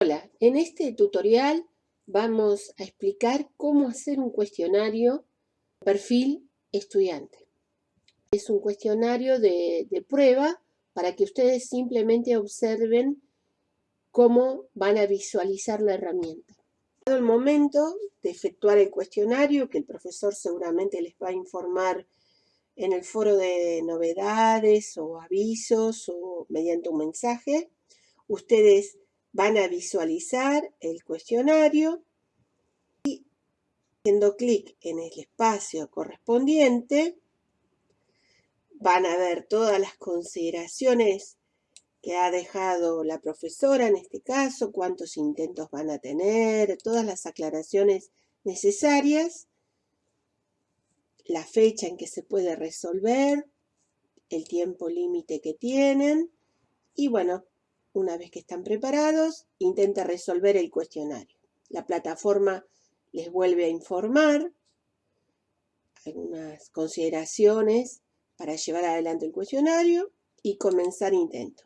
Hola, en este tutorial vamos a explicar cómo hacer un cuestionario perfil estudiante. Es un cuestionario de, prueba para que ustedes simplemente observen cómo van a visualizar la herramienta. el momento de efectuar el cuestionario, que el profesor seguramente les va a informar en el foro de novedades o avisos o mediante un mensaje, ustedes van a visualizar el cuestionario y haciendo clic en el espacio correspondiente van a ver todas las consideraciones que ha dejado la profesora en este caso, cuántos intentos van a tener, todas las aclaraciones necesarias, la fecha en que se puede resolver, el tiempo límite que tienen y bueno, una vez que están preparados, intenta resolver el cuestionario. La plataforma les vuelve a informar algunas consideraciones para llevar adelante el cuestionario y comenzar intento.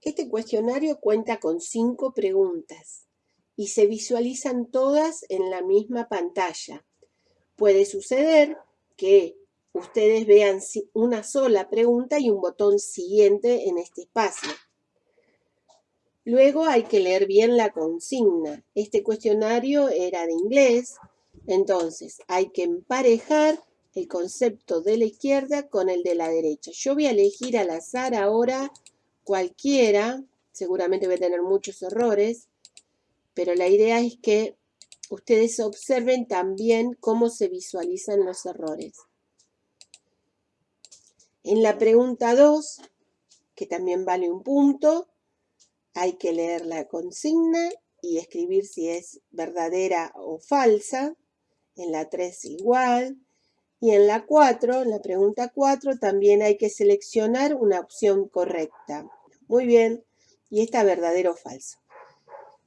Este cuestionario cuenta con cinco preguntas y se visualizan todas en la misma pantalla. Puede suceder que ustedes vean una sola pregunta y un botón siguiente en este espacio. Luego hay que leer bien la consigna. Este cuestionario era de inglés, entonces hay que emparejar el concepto de la izquierda con el de la derecha. Yo voy a elegir al azar ahora cualquiera, seguramente voy a tener muchos errores, pero la idea es que ustedes observen también cómo se visualizan los errores. En la pregunta 2, que también vale un punto, hay que leer la consigna y escribir si es verdadera o falsa. En la 3 igual. Y en la 4, en la pregunta 4, también hay que seleccionar una opción correcta. Muy bien. Y esta verdadero o falso.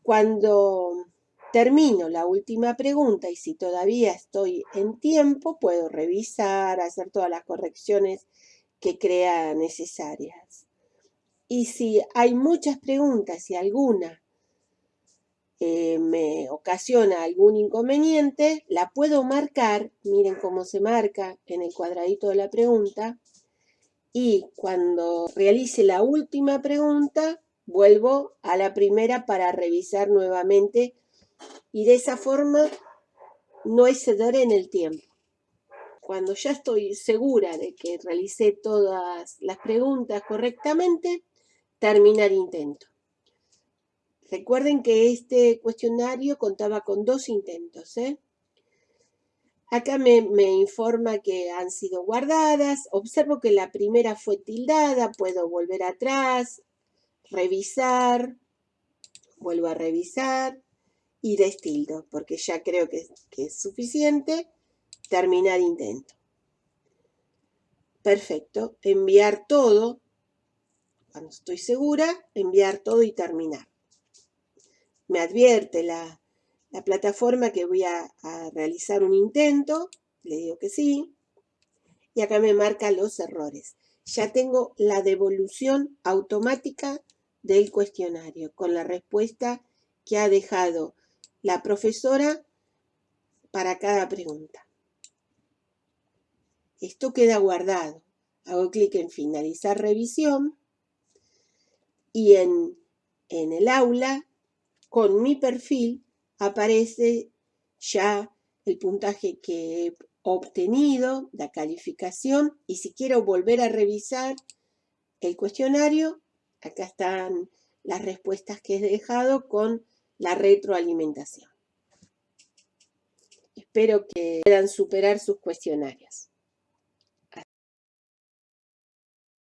Cuando termino la última pregunta y si todavía estoy en tiempo, puedo revisar, hacer todas las correcciones que crea necesarias. Y si hay muchas preguntas y alguna eh, me ocasiona algún inconveniente, la puedo marcar, miren cómo se marca en el cuadradito de la pregunta, y cuando realice la última pregunta, vuelvo a la primera para revisar nuevamente y de esa forma no exceder en el tiempo cuando ya estoy segura de que realicé todas las preguntas correctamente, terminar intento. Recuerden que este cuestionario contaba con dos intentos. ¿eh? Acá me, informa que han sido guardadas. Observo que la primera fue tildada. Puedo volver atrás, revisar, vuelvo a revisar y destildo, porque ya creo que es suficiente terminar intento. Perfecto, enviar todo, cuando estoy segura, enviar todo y terminar. Me advierte la, plataforma que voy a, a realizar un intento, le digo que sí, y acá me marca los errores. Ya tengo la devolución automática del cuestionario con la respuesta que ha dejado la profesora para cada pregunta. Esto queda guardado. Hago clic en finalizar revisión y en, el aula con mi perfil aparece ya el puntaje que he obtenido, la calificación y si quiero volver a revisar el cuestionario, acá están las respuestas que he dejado con la retroalimentación. Espero que puedan superar sus cuestionarios.